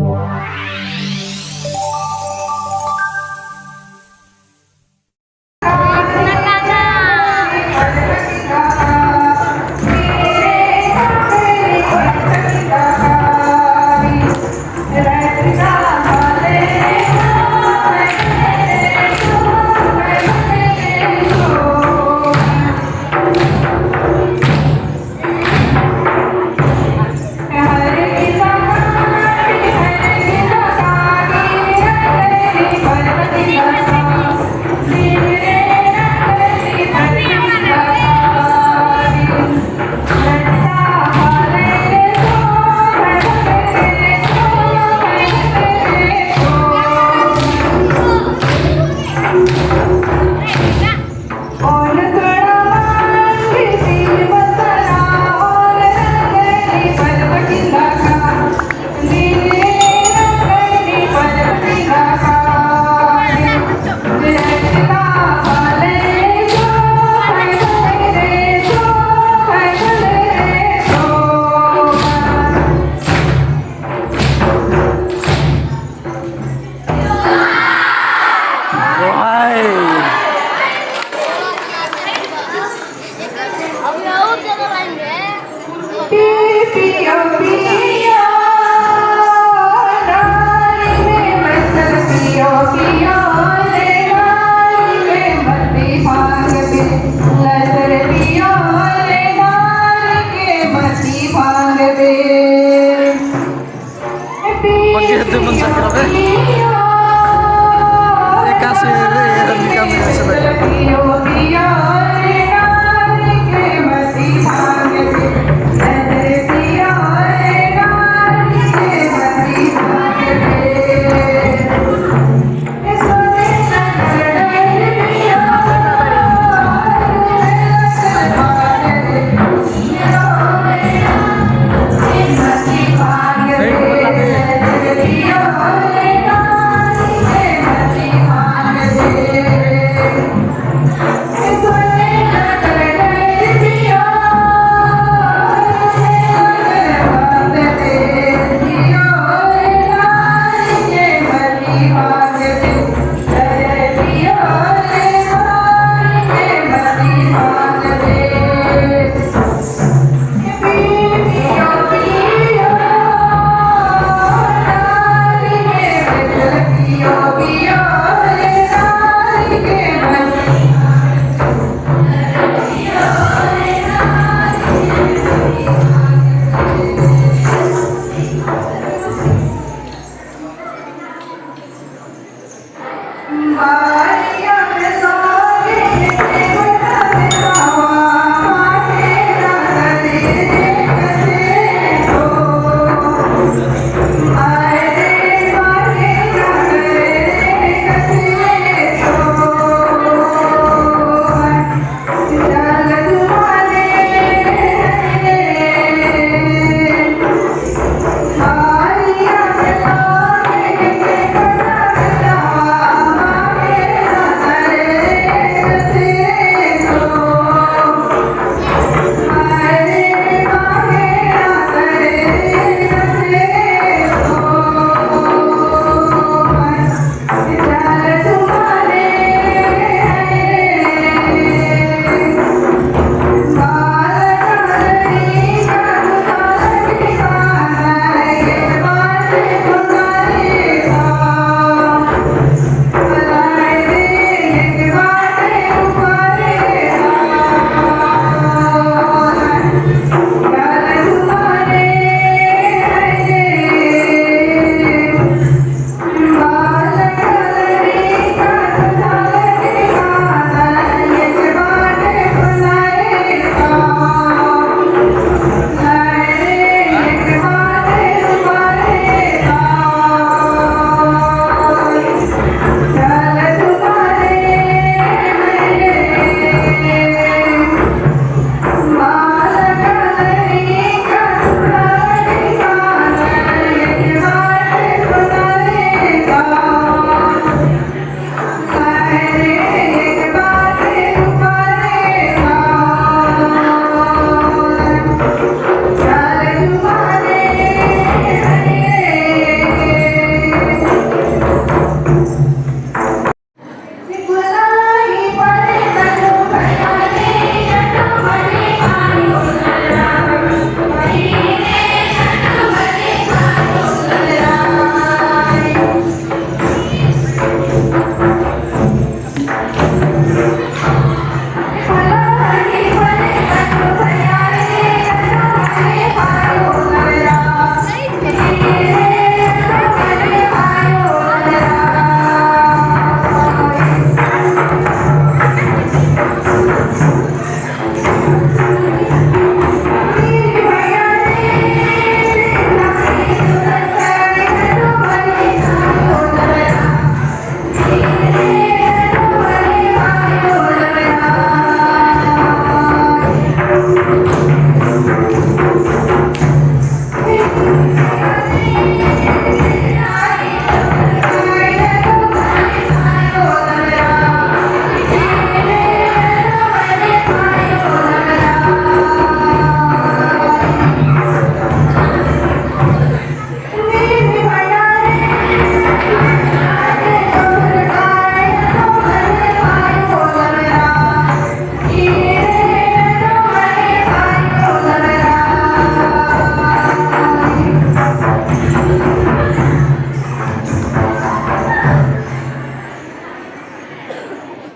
ว้ Begitu